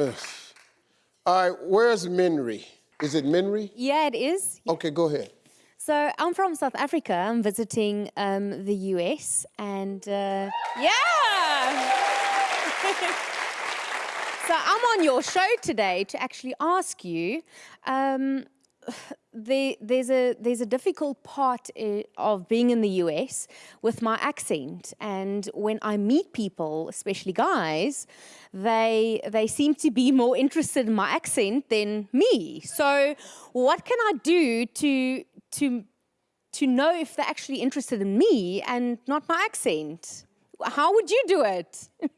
Ugh. All right, where's Minri? Is it Minri? Yeah, it is. Okay, go ahead. So I'm from South Africa. I'm visiting um, the US, and uh, yeah. so I'm on your show today to actually ask you. Um, there, there's a there's a difficult part uh, of being in the US with my accent, and when I meet people, especially guys, they they seem to be more interested in my accent than me. So, what can I do to to to know if they're actually interested in me and not my accent? How would you do it?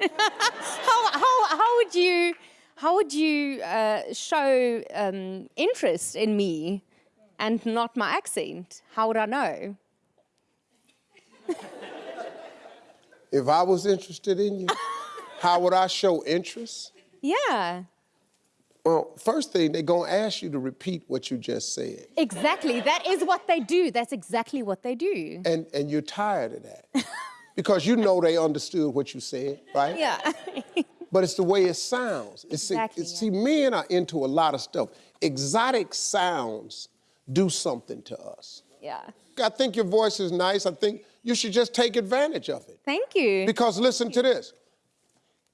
how, how, how would you how would you uh, show um, interest in me and not my accent? How would I know? If I was interested in you, how would I show interest? Yeah. Well, first thing, they're gonna ask you to repeat what you just said. Exactly. That is what they do. That's exactly what they do. And and you're tired of that. because you know they understood what you said, right? Yeah. but it's the way it sounds. It's, Exactly, it's, yeah. See, men are into a lot of stuff. Exotic sounds do something to us. yeah. I think your voice is nice. I think you should just take advantage of it. Thank you. Because listen to this.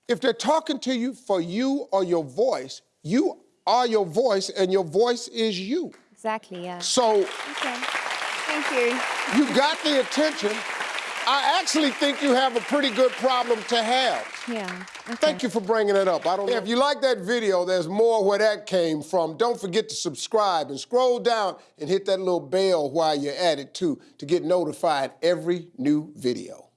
If they're talking to you for you or your voice, you are your voice and your voice is you. Exactly, yeah. So Okay. Thank you. you got the attention. I actually think you have a pretty good problem to have. Yeah. Okay. Thank you for bringing it up. I don't know. If you like that video, there's more where that came from. Don't forget to subscribe and scroll down and hit that little bell while you're at it too to get notified every new video.